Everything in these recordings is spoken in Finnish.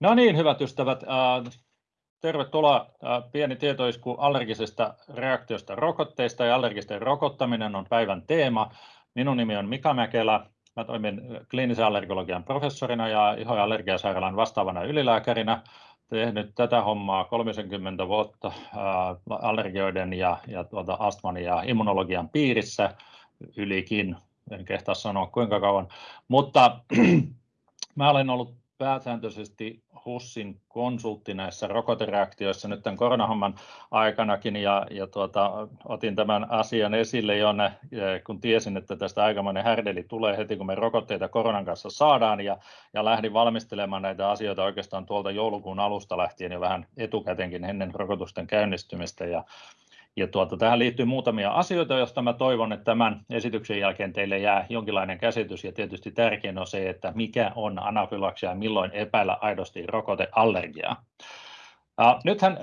No niin, hyvät ystävät, tervetuloa. Pieni tietoisku allergisesta reaktiosta rokotteista ja allergisten rokottaminen on päivän teema. Minun nimi on Mika Mäkelä. Mä toimin kliinisen allergologian professorina ja iho- ja allergiasairaalan vastaavana ylilääkärinä. Tehnyt tätä hommaa 30 vuotta allergioiden ja, ja tuota astman ja immunologian piirissä ylikin. En kehtaa sanoa kuinka kauan, mutta mä olen ollut pääsääntöisesti HUSin konsultti näissä rokotereaktioissa nyt tämän koronahomman aikanakin ja, ja tuota, otin tämän asian esille jo kun tiesin, että tästä aikamoinen härdeli tulee heti kun me rokotteita koronan kanssa saadaan ja, ja lähdin valmistelemaan näitä asioita oikeastaan tuolta joulukuun alusta lähtien jo vähän etukäteenkin ennen rokotusten käynnistymistä ja ja tuota, tähän liittyy muutamia asioita, joista mä toivon, että tämän esityksen jälkeen teille jää jonkinlainen käsitys. Ja tietysti tärkein on se, että mikä on anafylaksia ja milloin epäillä aidosti rokoteallergiaa. Nythän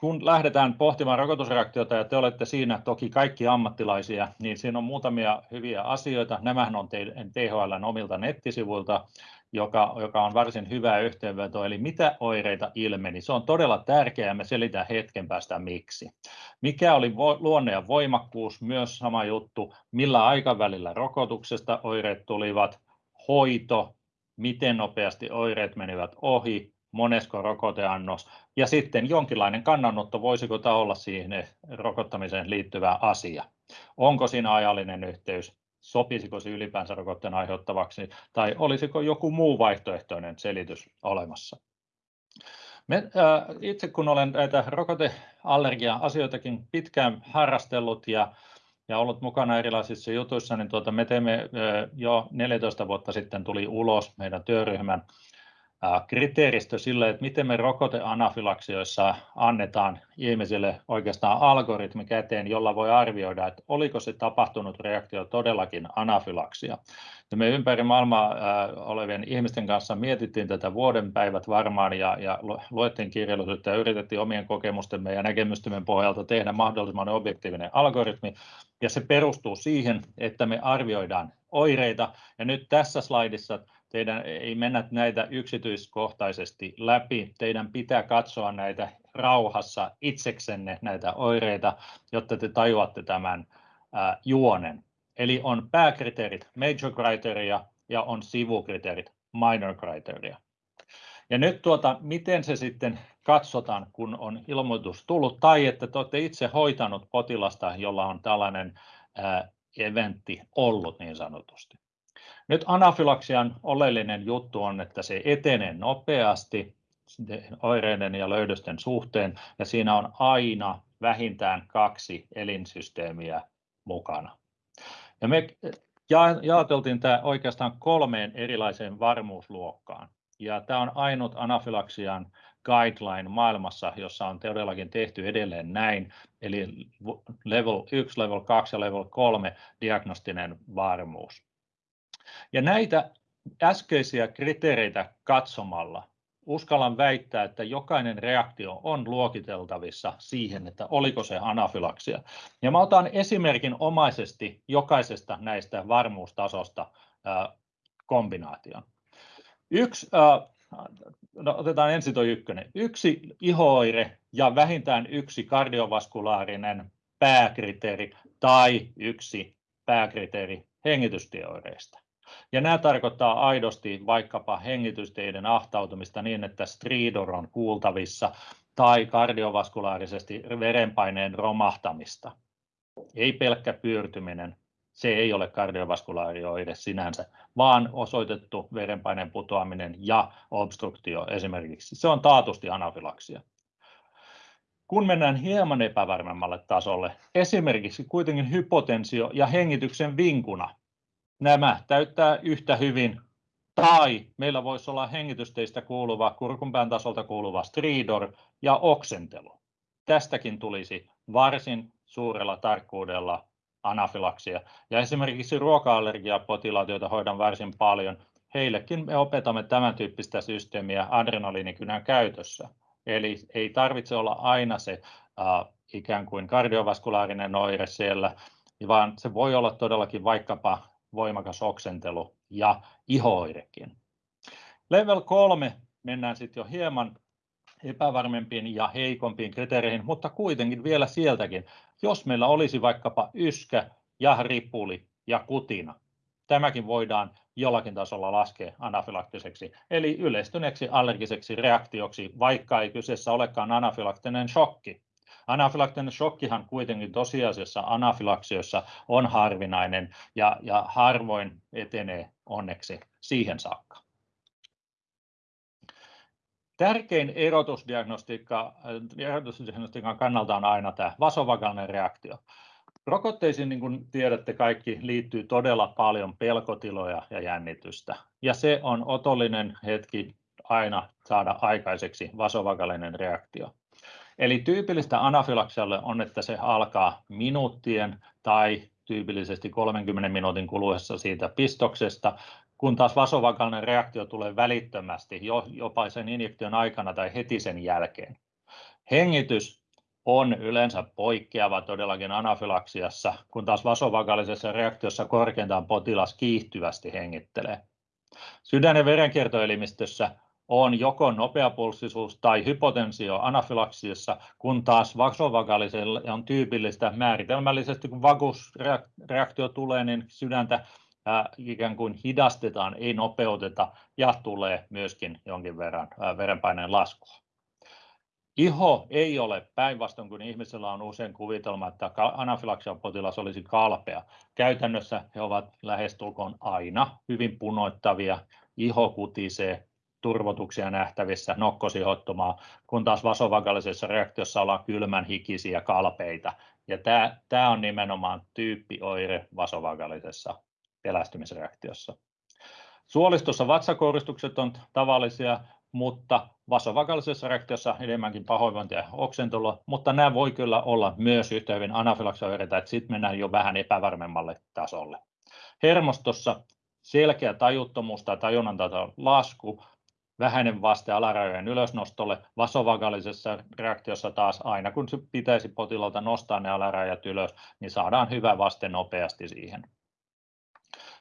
kun lähdetään pohtimaan rokotusreaktiota ja te olette siinä toki kaikki ammattilaisia, niin siinä on muutamia hyviä asioita. Nämähän on THLn omilta nettisivuilta joka, joka on varsin hyvä yhteenveto, eli mitä oireita ilmeni. Se on todella tärkeää ja me selitän hetken päästä miksi. Mikä oli luonne ja voimakkuus, myös sama juttu, millä aikavälillä rokotuksesta oireet tulivat, hoito, miten nopeasti oireet menivät ohi, monesko rokoteannos? Ja sitten jonkinlainen kannanotto, voisiko tämä olla siihen rokottamiseen liittyvä asia. Onko siinä ajallinen yhteys, sopisiko se ylipäänsä rokotteen aiheuttavaksi tai olisiko joku muu vaihtoehtoinen selitys olemassa. Me, äh, itse kun olen näitä rokoteallergia-asioitakin pitkään harrastellut ja, ja ollut mukana erilaisissa jutuissa, niin tuota, me teemme äh, jo 14 vuotta sitten tuli ulos meidän työryhmän kriteeristö sille, että miten me rokoteanafylaksioissa annetaan ihmisille oikeastaan algoritmi käteen, jolla voi arvioida, että oliko se tapahtunut reaktio todellakin anafylaksia. Ja me ympäri maailmaa olevien ihmisten kanssa mietittiin tätä vuoden päivät varmaan ja, ja luettiin kirjallisuutta ja yritettiin omien kokemustemme ja näkemystemme pohjalta tehdä mahdollisimman objektiivinen algoritmi. Ja se perustuu siihen, että me arvioidaan oireita. Ja nyt tässä slaidissa teidän ei mennä näitä yksityiskohtaisesti läpi. Teidän pitää katsoa näitä rauhassa itseksenne näitä oireita, jotta te tajuatte tämän ää, juonen. Eli on pääkriteerit major criteria ja on sivukriteerit minor criteria. Ja nyt tuota, miten se sitten katsotaan, kun on ilmoitus tullut tai että te olette itse hoitanut potilasta, jolla on tällainen eventti ollut niin sanotusti. Nyt anafylaksian oleellinen juttu on, että se etenee nopeasti oireiden ja löydösten suhteen ja siinä on aina vähintään kaksi elinsysteemiä mukana. Ja me jaoteltiin tämä oikeastaan kolmeen erilaiseen varmuusluokkaan. Ja tämä on ainut anafylaksian guideline maailmassa, jossa on todellakin tehty edelleen näin, eli level 1, level 2 ja level 3 diagnostinen varmuus. Ja näitä äskeisiä kriteereitä katsomalla uskallan väittää, että jokainen reaktio on luokiteltavissa siihen, että oliko se anafylaksia. Ja mä otan esimerkin omaisesti jokaisesta näistä varmuustasosta kombinaation. Yksi, no otetaan ensin tuo ykkönen. Yksi ihooire ja vähintään yksi kardiovaskularinen pääkriteeri tai yksi pääkriteeri hengitystieoireista. Ja nämä tarkoittaa aidosti vaikkapa hengitysteiden ahtautumista niin, että stridor on kuultavissa tai kardiovaskularisesti verenpaineen romahtamista. Ei pelkkä pyörtyminen, se ei ole kardiovaskulaarioide sinänsä, vaan osoitettu verenpaineen putoaminen ja obstruktio esimerkiksi. Se on taatusti anafylaksia. Kun mennään hieman epävarmemmalle tasolle, esimerkiksi kuitenkin hypotensio ja hengityksen vinkuna, nämä täyttää yhtä hyvin tai meillä voisi olla hengitysteistä kuuluva, kurkunpään tasolta kuuluva stridor ja oksentelu. Tästäkin tulisi varsin suurella tarkkuudella anafylaksia. Ja esimerkiksi ruoka-allergiapotilaat, joita hoidan varsin paljon, heillekin me opetamme tämän tyyppistä systeemiä adrenaliinikynän käytössä. Eli ei tarvitse olla aina se äh, ikään kuin kardiovaskularinen oire siellä, vaan se voi olla todellakin vaikkapa voimakas oksentelu ja ihooirekin. Level 3 mennään sitten jo hieman epävarmempiin ja heikompiin kriteereihin, mutta kuitenkin vielä sieltäkin. Jos meillä olisi vaikkapa yskä ja ripuli ja kutina, tämäkin voidaan jollakin tasolla laskea anafylaktiseksi, eli yleistyneeksi allergiseksi reaktioksi, vaikka ei kyseessä olekaan anafylaktinen shokki. Anafylaktinen shokkihan kuitenkin tosiasiassa anafylaksioissa on harvinainen ja, ja harvoin etenee onneksi siihen saakka. Tärkein erotusdiagnostiikka, erotusdiagnostiikan kannalta on aina tämä vasovagalinen reaktio. Rokotteisiin, niin kuin tiedätte kaikki, liittyy todella paljon pelkotiloja ja jännitystä. Ja se on otollinen hetki aina saada aikaiseksi vasovagalinen reaktio. Eli tyypillistä anafylaksialle on, että se alkaa minuuttien tai tyypillisesti 30 minuutin kuluessa siitä pistoksesta, kun taas vasovagalinen reaktio tulee välittömästi jopa sen injektion aikana tai heti sen jälkeen. Hengitys on yleensä poikkeava todellakin anafylaksiassa, kun taas vasovagalisessa reaktiossa korkeintaan potilas kiihtyvästi hengittelee. Sydän- ja verenkiertoelimistössä on joko nopeapulssisuus tai hypotensio anafylaksiassa, kun taas vasovagalisella on tyypillistä määritelmällisesti, kun vagusreaktio tulee, niin sydäntä ikään kuin hidastetaan, ei nopeuteta ja tulee myöskin jonkin verran verenpaineen laskua. Iho ei ole päinvastoin kuin ihmisellä on usein kuvitelma, että anafylaksian potilas olisi kalpea. Käytännössä he ovat lähestulkoon aina hyvin punoittavia, iho kutisee, turvotuksia nähtävissä, nokkosihottumaa, kun taas vasovagalisessa reaktiossa ollaan kylmän hikisiä kalpeita. Ja tämä, tämä on nimenomaan tyyppioire vasovagalisessa pelästymisreaktiossa. Suolistossa vatsakouristukset on tavallisia, mutta vasovagalisessa reaktiossa enemmänkin pahoinvointia ja oksentelua, mutta nämä voi kyllä olla myös yhtä hyvin anafylaksioireita, että sitten mennään jo vähän epävarmemmalle tasolle. Hermostossa selkeä tajuttomuus tai tajunnan lasku, vähäinen vaste alarajojen ylösnostolle, vasovagalisessa reaktiossa taas aina kun pitäisi potilaalta nostaa ne alarajat ylös, niin saadaan hyvä vaste nopeasti siihen.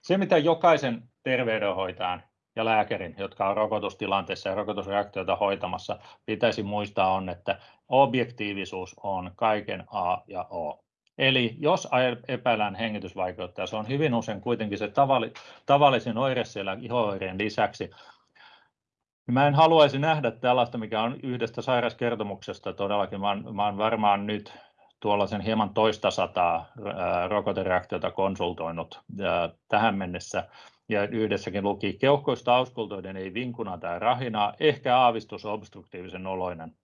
Se mitä jokaisen terveydenhoitajan ja lääkärin, jotka on rokotustilanteessa ja rokotusreaktioita hoitamassa, pitäisi muistaa on, että objektiivisuus on kaiken A ja O. Eli jos epäillään hengitysvaikeutta, se on hyvin usein kuitenkin se tavallisin oire siellä iho-oireen lisäksi, niin mä en haluaisi nähdä tällaista, mikä on yhdestä sairaskertomuksesta todellakin. Mä oon varmaan nyt tuollaisen hieman toista sataa rokotereaktiota konsultoinut tähän mennessä ja yhdessäkin luki keuhkoista auskultoiden ei vinkuna tai rahinaa, ehkä aavistus obstruktiivisen oloinen.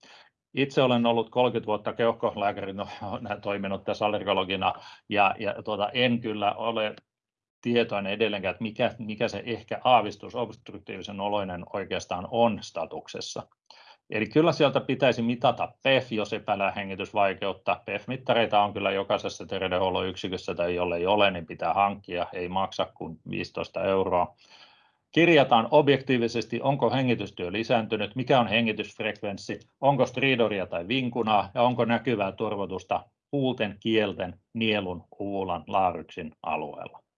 Itse olen ollut 30 vuotta keuhkolääkärinä toiminut tässä allergologina ja, ja tuota, en kyllä ole tietoinen edelleenkään, että mikä, mikä se ehkä aavistus obstruktiivisen oloinen oikeastaan on statuksessa. Eli kyllä sieltä pitäisi mitata PEF, jos epäillään hengitysvaikeutta. PEF-mittareita on kyllä jokaisessa terveydenhuollon yksikössä tai jollei ole, niin pitää hankkia, ei maksa kuin 15 euroa. Kirjataan objektiivisesti, onko hengitystyö lisääntynyt, mikä on hengitysfrekvenssi, onko stridoria tai vinkunaa ja onko näkyvää turvotusta huulten, kielten, nielun, uulan, laaryksin alueella.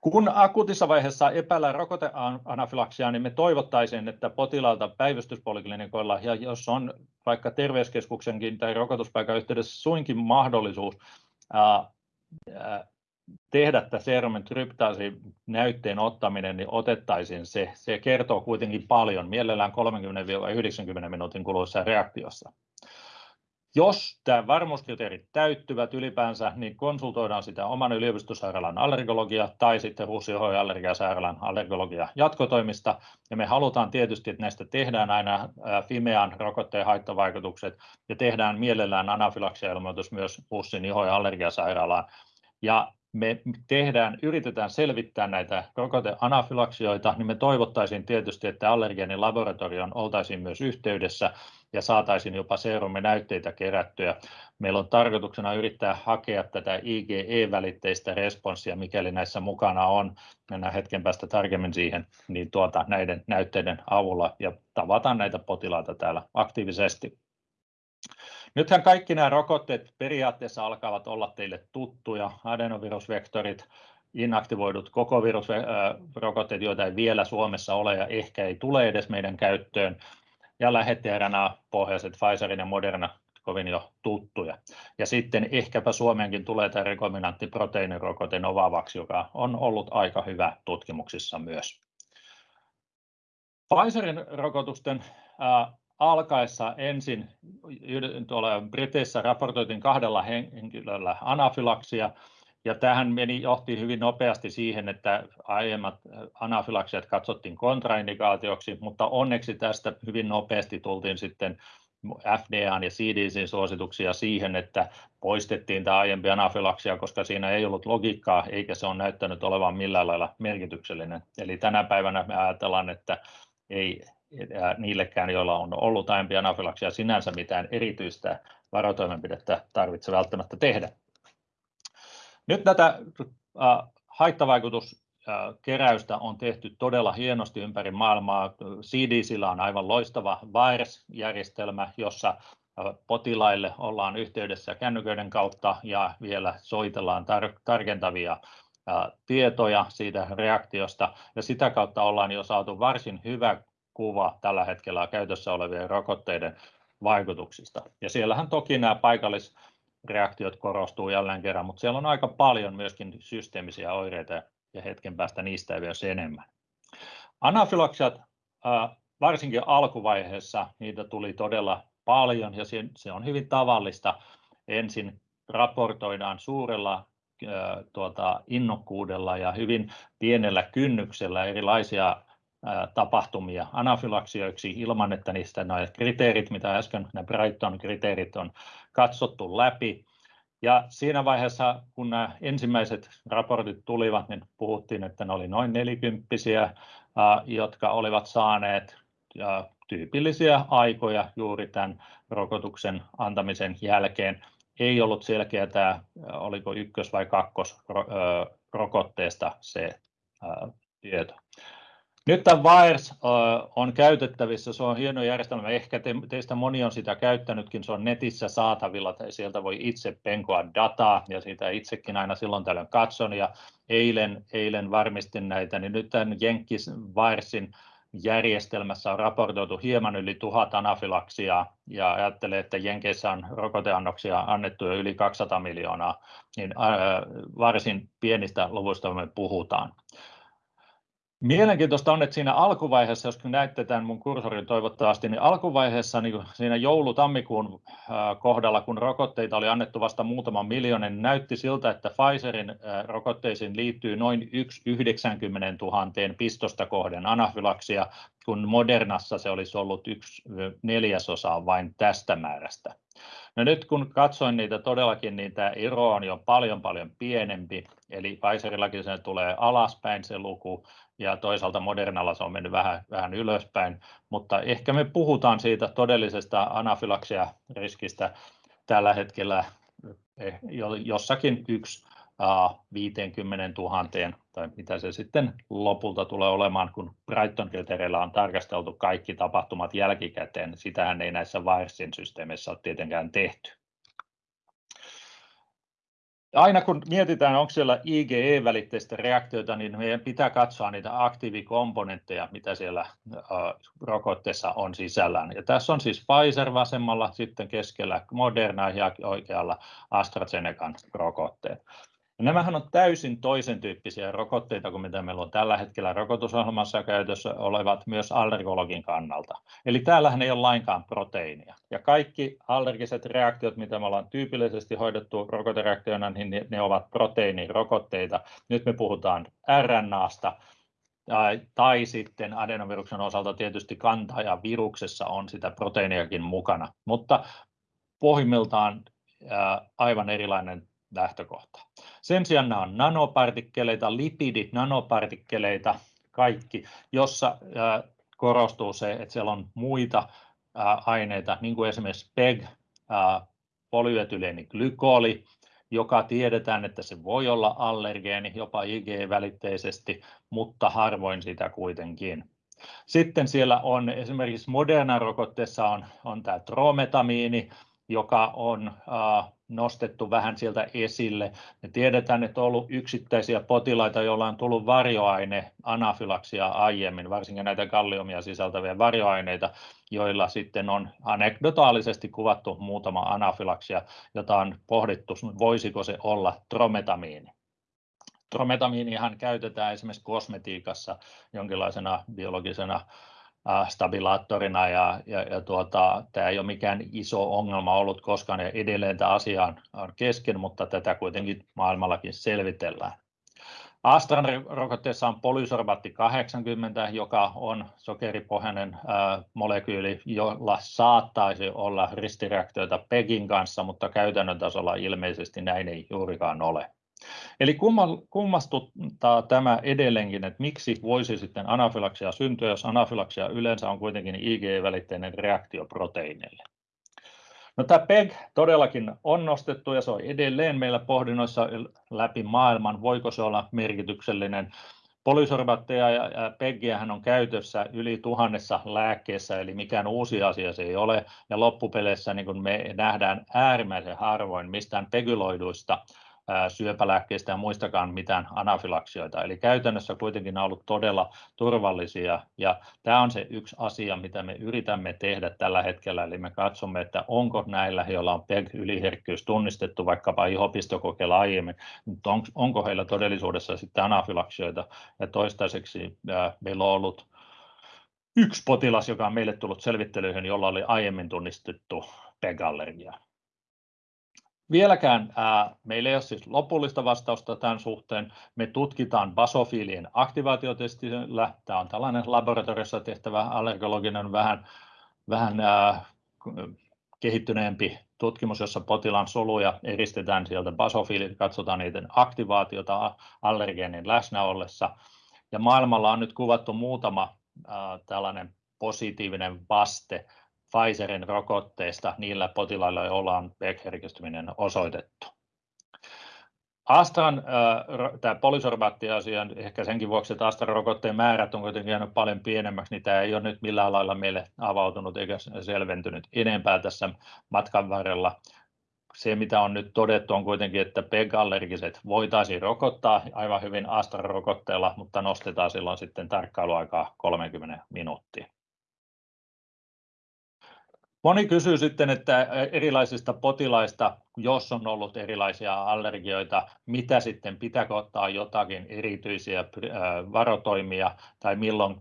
Kun akuutissa vaiheessa epäillään rokoteanafylaksiaa, niin me toivottaisiin, että potilaalta päivystyspoliklinikoilla, ja jos on vaikka terveyskeskuksenkin tai rokotuspaikan yhteydessä suinkin mahdollisuus ää, tehdä tämä serumin tryptaasi-näytteen ottaminen, niin otettaisiin se. Se kertoo kuitenkin paljon, mielellään 30-90 minuutin kuluessa reaktiossa. Jos tämä varmuuskriteerit täyttyvät ylipäänsä, niin konsultoidaan sitä oman yliopistosairaalan allergologia tai sitten HUSI allergiasairaalan allergologia jatkotoimista. Ja me halutaan tietysti, että näistä tehdään aina Fimean rokotteen haittavaikutukset ja tehdään mielellään anafylaksia-ilmoitus myös HUSin iho- ja allergiasairaalaan. Ja me tehdään, yritetään selvittää näitä rokoteanafylaksioita, niin me toivottaisiin tietysti, että allergeenin laboratorioon oltaisiin myös yhteydessä ja saataisiin jopa seruminäytteitä kerättyä. Meillä on tarkoituksena yrittää hakea tätä IgE-välitteistä responssia, mikäli näissä mukana on, mennään hetken päästä tarkemmin siihen, niin tuota, näiden näytteiden avulla ja tavataan näitä potilaita täällä aktiivisesti. Nythän kaikki nämä rokotteet periaatteessa alkavat olla teille tuttuja, adenovirusvektorit, inaktivoidut koko virusrokotteet, joita ei vielä Suomessa ole ja ehkä ei tule edes meidän käyttöön, ja lähetti-RNA-pohjaiset Pfizerin ja Moderna kovin jo tuttuja. Ja sitten ehkäpä Suomeenkin tulee tämä rekombinantti proteiinirokote Novavax, joka on ollut aika hyvä tutkimuksissa myös. Pfizerin rokotusten alkaessa ensin tuolla Briteissä raportoitiin kahdella henkilöllä anafylaksia, ja tämähän johti hyvin nopeasti siihen, että aiemmat anafylaksiat katsottiin kontraindikaatioksi, mutta onneksi tästä hyvin nopeasti tultiin sitten FDA:n ja CDC:n suosituksia siihen, että poistettiin tämä aiempi anafylaksia, koska siinä ei ollut logiikkaa eikä se ole näyttänyt olevan millään lailla merkityksellinen. Eli tänä päivänä me ajatellaan, että ei niillekään, joilla on ollut aiempi anafylaksia, sinänsä mitään erityistä varotoimenpidettä tarvitse välttämättä tehdä. Nyt tätä haittavaikutuskeräystä on tehty todella hienosti ympäri maailmaa. CDC:llä on aivan loistava VAERS-järjestelmä, jossa potilaille ollaan yhteydessä kännyköiden kautta ja vielä soitellaan tarkentavia tietoja siitä reaktiosta, ja sitä kautta ollaan jo saatu varsin hyvä kuva tällä hetkellä käytössä olevien rokotteiden vaikutuksista. Siellähän toki nämä paikallisreaktiot korostuu jälleen kerran, mutta siellä on aika paljon myöskin systeemisiä oireita, ja hetken päästä niistä vielä enemmän. Anafylaksiat, varsinkin alkuvaiheessa, niitä tuli todella paljon, ja se on hyvin tavallista. Ensin raportoidaan suurella innokkuudella ja hyvin pienellä kynnyksellä erilaisia tapahtumia anafylaksioiksi ilman, että niistä nuo kriteerit, mitä äsken ne Brighton-kriteerit on katsottu läpi. Siinä vaiheessa, kun nämä ensimmäiset raportit tulivat, niin puhuttiin, että ne oli noin nelikymppisiä, jotka olivat saaneet tyypillisiä aikoja juuri tämän rokotuksen antamisen jälkeen. Ei ollut selkeää, oliko ykkös- vai kakkosrokotteesta se tieto. Nyt tämä VAERS on käytettävissä, se on hieno järjestelmä. Ehkä teistä moni on sitä käyttänytkin, se on netissä saatavilla tai sieltä voi itse penkoa dataa, ja sitä itsekin aina silloin tällöin katson. Eilen varmistin näitä, niin nyt tämän Jenkins VAERSin järjestelmässä on raportoitu hieman yli tuhat anafylaksiaa, ja ajattelen, että Jenkeissä on rokoteannoksia annettu jo yli 200 miljoonaa, niin varsin pienistä luvuista me puhutaan. Mielenkiintoista on, että siinä alkuvaiheessa, jos näette tämän mun kursorin toivottavasti, niin alkuvaiheessa siinä joulu-tammikuun kohdalla, kun rokotteita oli annettu vasta muutaman miljoonan, niin näytti siltä, että Pfizerin rokotteisiin liittyy noin yksi 90 000 pistosta kohden anafylaksia, kun Modernassa se olisi ollut yksi neljäsosa vain tästä määrästä. Nyt kun katsoin niitä todellakin, niin tämä ero on jo paljon paljon pienempi, eli Pfizerillakin se tulee alaspäin se luku, ja toisaalta Modernalla se on mennyt vähän ylöspäin, mutta ehkä me puhutaan siitä todellisesta anafylaksiariskistä tällä hetkellä jossakin yksi 50 000:een, tai mitä se sitten lopulta tulee olemaan, kun Brighton-kriteereillä on tarkasteltu kaikki tapahtumat jälkikäteen. Sitähän ei näissä VAERSin systeemeissä ole tietenkään tehty. Aina kun mietitään, onko siellä IgE-välitteistä reaktioita, niin meidän pitää katsoa niitä aktiivikomponentteja, mitä siellä rokotteessa on sisällään. Tässä on siis Pfizer vasemmalla, sitten keskellä Moderna ja oikealla AstraZenecan rokotteet. Nämähän on täysin toisen tyyppisiä rokotteita kuin mitä meillä on tällä hetkellä rokotusohjelmassa käytössä olevat myös allergologin kannalta. Eli täällähän ei ole lainkaan proteiinia, ja kaikki allergiset reaktiot, mitä me ollaan tyypillisesti hoidettu rokotereaktioina, niin ne ovat proteiinirokotteita. Nyt me puhutaan RNAsta, tai sitten adenoviruksen osalta tietysti kantajaviruksessa on sitä proteiiniakin mukana, mutta pohjimmiltaan aivan erilainen lähtökohta. Sen sijaan nämä on nanopartikkeleita, lipidinanopartikkeleita kaikki, jossa korostuu se, että siellä on muita aineita, niin kuin esimerkiksi PEG, polyetyleeniglykoli, joka tiedetään, että se voi olla allergeeni jopa IgE-välitteisesti, mutta harvoin sitä kuitenkin. Sitten siellä on esimerkiksi Moderna-rokotteessa tämä trometamiini, joka on nostettu vähän sieltä esille. Me tiedetään, että on ollut yksittäisiä potilaita, joilla on tullut varjoaine anafylaksia aiemmin, varsinkin näitä kalliumia sisältäviä varjoaineita, joilla sitten on anekdotaalisesti kuvattu muutama anafylaksia, jota on pohdittu, voisiko se olla trometamiini. Trometamiinihan käytetään esimerkiksi kosmetiikassa jonkinlaisena biologisena stabilaattorina ja, ja, ja tuota, tämä ei ole mikään iso ongelma ollut koskaan ja edelleen tämä asia on, kesken, mutta tätä kuitenkin maailmallakin selvitellään. Astran rokotteessa on polysorbaatti 80, joka on sokeripohjainen molekyyli, jolla saattaisi olla ristireaktioita PEGin kanssa, mutta käytännön tasolla ilmeisesti näin ei juurikaan ole. Eli kummastuttaa tämä edelleenkin, että miksi voisi sitten anafylaksia syntyä, jos anafylaksia yleensä on kuitenkin IgE-välitteinen reaktio proteiineille. No, tämä PEG todellakin on nostettu ja se on edelleen meillä pohdinnoissa läpi maailman, voiko se olla merkityksellinen. Polysorbaatteja ja PEGiähän on käytössä yli tuhannessa lääkkeessä, eli mikään uusi asia se ei ole. Ja loppupeleissä niin kuin me nähdään äärimmäisen harvoin mistään pegyloiduista syöpälääkkeistä ja muistakaan mitään anafylaksioita. Eli käytännössä kuitenkin on ollut todella turvallisia ja tämä on se yksi asia, mitä me yritämme tehdä tällä hetkellä. Eli me katsomme, että onko näillä, joilla on PEG-yliherkkyys tunnistettu vaikkapa ihopistokokeilla aiemmin, mutta onko heillä todellisuudessa sitten anafylaksioita ja toistaiseksi meillä on ollut yksi potilas, joka on meille tullut selvittelyihin, jolla oli aiemmin tunnistettu PEG-allergia. Vieläkään ää, meillä ei ole siis lopullista vastausta tämän suhteen. Me tutkitaan basofiilien aktivaatiotestillä. Tämä on tällainen laboratoriossa tehtävä allergologinen vähän, vähän ää, kehittyneempi tutkimus, jossa potilaan soluja eristetään sieltä basofiilit, katsotaan niiden aktivaatiota allergeenin läsnä ollessa. Ja maailmalla on nyt kuvattu muutama ää, tällainen positiivinen vaste Pfizerin rokotteesta niillä potilailla, joilla on PEG-herkistyminen osoitettu. Astran tämä polysorbaatti-asia, ehkä senkin vuoksi, että Astran rokotteen määrät on kuitenkin jäänyt paljon pienemmäksi, niin tämä ei ole nyt millään lailla meille avautunut eikä selventynyt enempää tässä matkan varrella. Se, mitä on nyt todettu, on kuitenkin, että PEG-allergiset voitaisiin rokottaa aivan hyvin Astra-rokotteella, mutta nostetaan silloin sitten tarkkailuaikaa 30 minuuttia. Moni kysyy sitten, että erilaisista potilaista, jos on ollut erilaisia allergioita, mitä sitten pitääkö ottaa jotakin erityisiä varotoimia tai milloin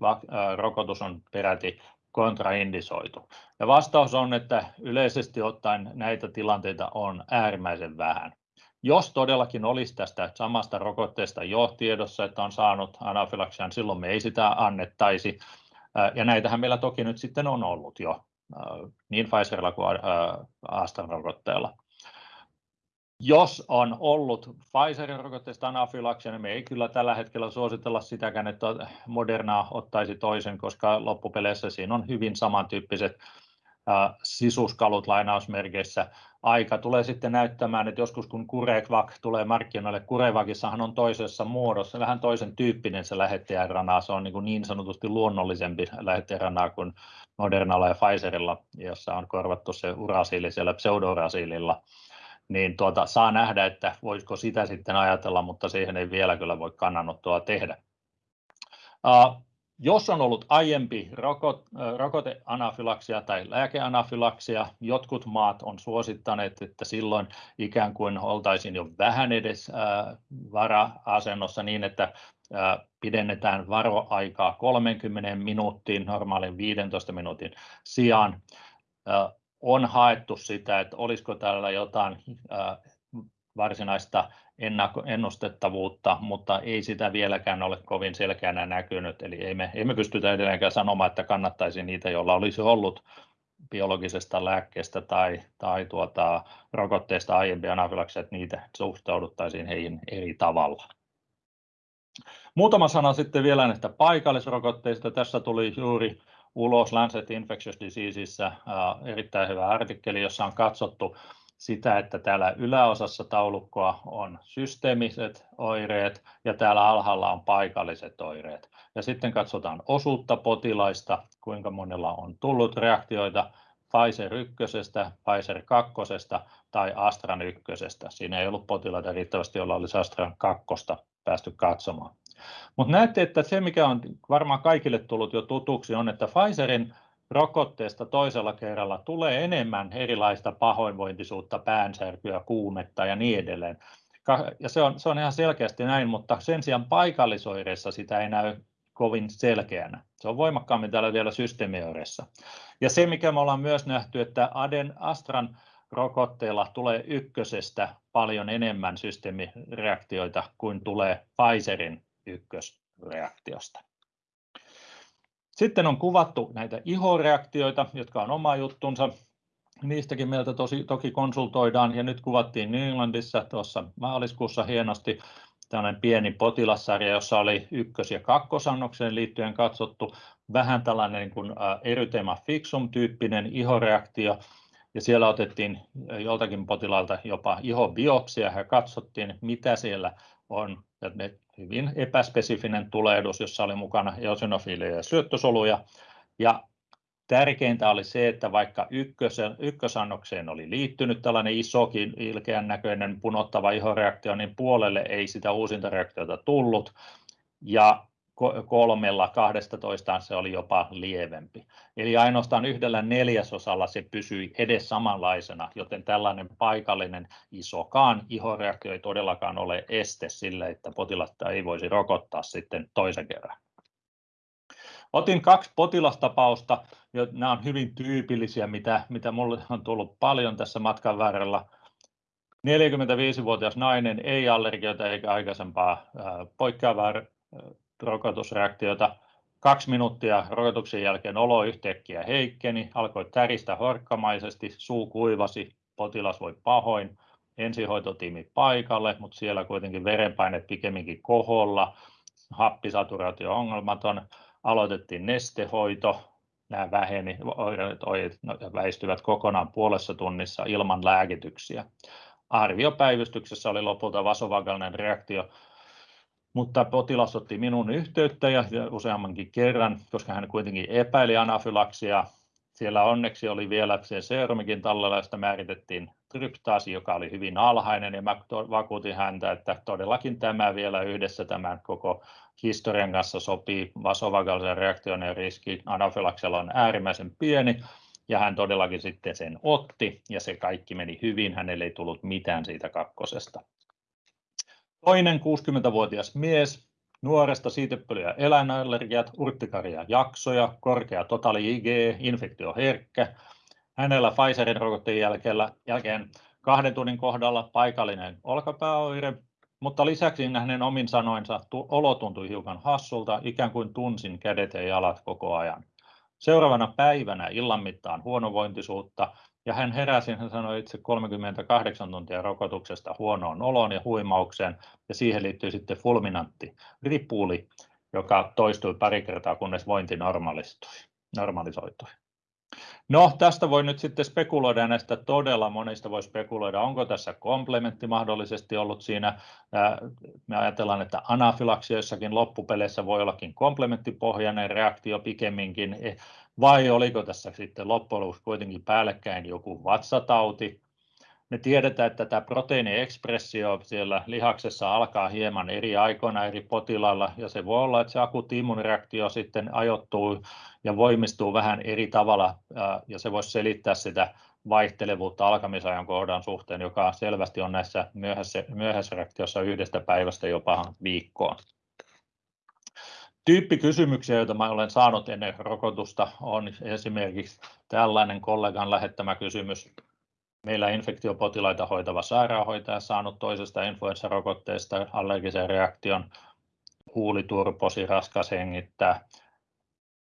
rokotus on peräti kontraindisoitu. Ja vastaus on, että yleisesti ottaen näitä tilanteita on äärimmäisen vähän. Jos todellakin olisi tästä samasta rokotteesta jo tiedossa, että on saanut anafylaksian, silloin me ei sitä annettaisi. Ja näitähän meillä toki nyt sitten on ollut jo niin Pfizerilla kuin AstraZeneca-rokotteella. Jos on ollut Pfizerin rokotteesta anafylaksia, niin me ei kyllä tällä hetkellä suositella sitäkään, että Moderna ottaisi toisen, koska loppupeleissä siinä on hyvin samantyyppiset sisuskalut lainausmerkeissä. Aika tulee sitten näyttämään, että joskus kun CureVac tulee markkinoille, CureVacissahan on toisessa muodossa, vähän toisen tyyppinen se lähettäjärana, se on niin, niin sanotusti luonnollisempi lähettäjärana kuin Modernalla ja Pfizerilla, jossa on korvattu se urasiili siellä pseudourasiililla, niin tuota, saa nähdä, että voisiko sitä sitten ajatella, mutta siihen ei vielä kyllä voi kannanottoa tehdä. Jos on ollut aiempi rokoteanafylaksia tai lääkeanafylaksia, jotkut maat on suosittaneet, että silloin ikään kuin oltaisiin jo vähän edes vara-asennossa niin, että pidennetään varoaikaa 30 minuuttiin normaalin 15 minuutin sijaan. On haettu sitä, että olisiko täällä jotain varsinaista ennustettavuutta, mutta ei sitä vieläkään ole kovin selkeänä näkynyt. Eli ei me, ei me pystytä edelleenkään sanomaan, että kannattaisi niitä, joilla olisi ollut biologisesta lääkkeestä tai, tai tuota, rokotteesta aiempi anafylaksia, että niitä suhtauduttaisiin heihin eri tavalla. Muutama sana sitten vielä näistä paikallisrokotteista. Tässä tuli juuri ulos Lancet Infectious Diseasesissä erittäin hyvä artikkeli, jossa on katsottu sitä, että täällä yläosassa taulukkoa on systeemiset oireet ja täällä alhaalla on paikalliset oireet. Ja sitten katsotaan osuutta potilaista, kuinka monella on tullut reaktioita Pfizer 1, Pfizer 2 tai Astran 1. Siinä ei ollut potilaita riittävästi, joilla olisi Astran 2 päästy katsomaan. Mutta näette, että se mikä on varmaan kaikille tullut jo tutuksi on, että Pfizerin rokotteesta toisella kerralla tulee enemmän erilaista pahoinvointisuutta, päänsärkyä, kuumetta ja niin edelleen. Ja se on, se on ihan selkeästi näin, mutta sen sijaan paikallisoireissa sitä ei näy kovin selkeänä. Se on voimakkaammin täällä vielä systeemioireissa. Ja se mikä me ollaan myös nähty, että Aden Astran rokotteilla tulee ykkösestä paljon enemmän systeemireaktioita kuin tulee Pfizerin ykkösreaktiosta. Sitten on kuvattu näitä ihoreaktioita, jotka on oma juttunsa. Niistäkin meiltä tosi, toki konsultoidaan ja nyt kuvattiin Englandissa tuossa maaliskuussa hienosti tällainen pieni potilassarja, jossa oli ykkös- ja kakkosannokseen liittyen katsottu vähän tällainen niin kuin erythema fixum-tyyppinen ihoreaktio, ja siellä otettiin joltakin potilaalta jopa ihobiopsia ja katsottiin, mitä siellä on. Ja ne hyvin epäspesifinen tulehdus, jossa oli mukana eosinofiileja ja syöttösoluja. Ja tärkeintä oli se, että vaikka ykkösen, ykkösannokseen oli liittynyt tällainen isokin ilkeän näköinen punottava ihoreaktio, niin puolelle ei sitä uusinta reaktiota tullut. Ja kolmella 12 se oli jopa lievempi. Eli ainoastaan yhdellä neljäsosalla se pysyi edes samanlaisena, joten tällainen paikallinen isokaan ihoreaktio ei todellakaan ole este sille, että potilasta ei voisi rokottaa sitten toisen kerran. Otin kaksi potilastapausta, ja nämä on hyvin tyypillisiä, mitä, mitä minulle on tullut paljon tässä matkan varrella. 45-vuotias nainen, ei allergioita eikä aikaisempaa poikkeavaa rokotusreaktiota. Kaksi minuuttia rokotuksen jälkeen olo yhtäkkiä heikkeni, alkoi täristä horkkamaisesti, suu kuivasi, potilas voi pahoin. Ensihoitotiimi paikalle, mutta siellä kuitenkin verenpaineet pikemminkin koholla, happisaturaatio ongelmaton. Aloitettiin nestehoito, nämä väheni, oireet no, väistyvät kokonaan puolessa tunnissa ilman lääkityksiä. Arviopäivystyksessä oli lopulta vasovagalinen reaktio, mutta potilas otti minun yhteyttä ja useammankin kerran, koska hän kuitenkin epäili anafylaksia. Siellä onneksi oli vielä se serumikin tallella, josta määritettiin tryptaasi, joka oli hyvin alhainen, ja mä vakuutin häntä, että todellakin tämä vielä yhdessä tämän koko historian kanssa sopii. Vasovagalisen reaktion riski anafylaksialla on äärimmäisen pieni, ja hän todellakin sitten sen otti, ja se kaikki meni hyvin, hänelle ei tullut mitään siitä kakkosesta. Toinen 60-vuotias mies, nuoresta siitepöly- ja eläinallergiat, urttikaria jaksoja, korkea totaali IG, infektioherkkä. Hänellä Pfizerin rokotteen jälkeen kahden tunnin kohdalla paikallinen olkapääoire, mutta lisäksi hänen omin sanoinsa olo tuntui hiukan hassulta, ikään kuin tunsin kädet ja jalat koko ajan. Seuraavana päivänä illan mittaan huonovointisuutta ja hän heräsi, hän sanoi itse 38 tuntia rokotuksesta huonoon oloon ja huimaukseen ja siihen liittyy sitten fulminantti ripuli, joka toistui pari kertaa kunnes vointi normalisoitui. No, tästä voi nyt sitten spekuloida näistä todella monista voi spekuloida, onko tässä komplementti mahdollisesti ollut siinä. Me ajatellaan, että anafylaksioissakin loppupeleissä voi ollakin komplementtipohjainen reaktio pikemminkin, vai oliko tässä sitten loppujen lopuksi kuitenkin päällekkäin joku vatsatauti. Me tiedetään, että tämä proteiiniekspressio siellä lihaksessa alkaa hieman eri aikoina eri potilailla, ja se voi olla, että se akuutti immunireaktio sitten ajoittuu ja voimistuu vähän eri tavalla, ja se voisi selittää sitä vaihtelevuutta alkamisajan kohdan suhteen, joka selvästi on näissä myöhäisreaktiossa yhdestä päivästä jopa viikkoon. Tyyppikysymyksiä, joita mä olen saanut ennen rokotusta, on esimerkiksi tällainen kollegan lähettämä kysymys. Meillä infektiopotilaita hoitava sairaanhoitaja saanut toisesta influenssarokotteesta allergisen reaktion, huuliturposi, raskas hengittää,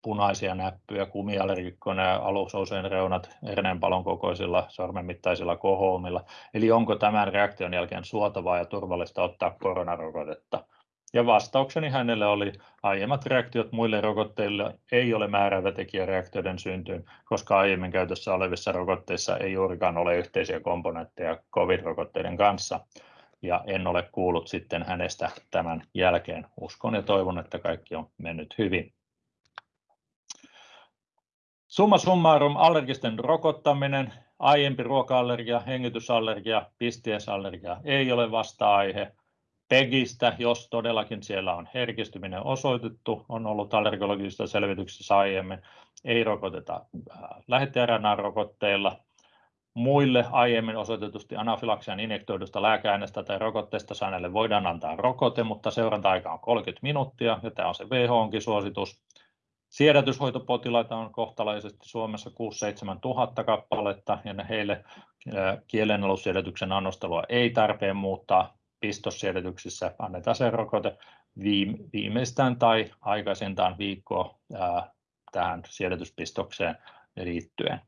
punaisia näppyjä, kumiallergikkona ja alussa reunat herneenpalon kokoisilla sormenmittaisilla kohoumilla. Eli onko tämän reaktion jälkeen suotavaa ja turvallista ottaa koronarokotetta? Ja vastaukseni hänelle oli, aiemmat reaktiot muille rokotteille ei ole määräävä tekijä reaktioiden syntyyn, koska aiemmin käytössä olevissa rokotteissa ei juurikaan ole yhteisiä komponentteja COVID-rokotteiden kanssa. Ja en ole kuullut sitten hänestä tämän jälkeen. Uskon ja toivon, että kaikki on mennyt hyvin. Summa summarum allergisten rokottaminen, aiempi ruoka-allergia, hengitysallergia, pistiesallergia ei ole vasta-aihe. PEGistä, jos todellakin siellä on herkistyminen osoitettu, on ollut allergologisissa selvityksissä aiemmin, ei rokoteta lähete-RNA-rokotteilla. Muille aiemmin osoitetusti anafylaksian injektoidusta lääkeaineesta tai rokotteesta saaneille voidaan antaa rokote, mutta seuranta-aika on 30 minuuttia ja tämä on se WHOnkin suositus. Siedätyshoitopotilaita on kohtalaisesti Suomessa 6-7 tuhatta kappaletta ja heille kielenalussiedätyksen annostelua ei tarpeen muuttaa. Pistossiedätyksissä annetaan se rokote viimeistään tai aikaisintaan viikkoa tähän siedätyspistokseen liittyen.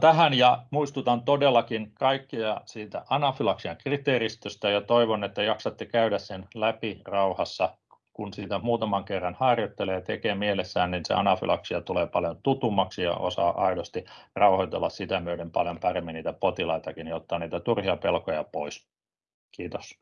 Tähän ja muistutan todellakin kaikkia siitä anafylaksian kriteeristöstä ja toivon, että jaksatte käydä sen läpi rauhassa. Kun sitä muutaman kerran harjoittelee ja tekee mielessään, niin se anafylaksia tulee paljon tutummaksi ja osaa aidosti rauhoitella sitä myöden paljon paremmin niitä potilaitakin ja ottaa niitä turhia pelkoja pois. Kiitos.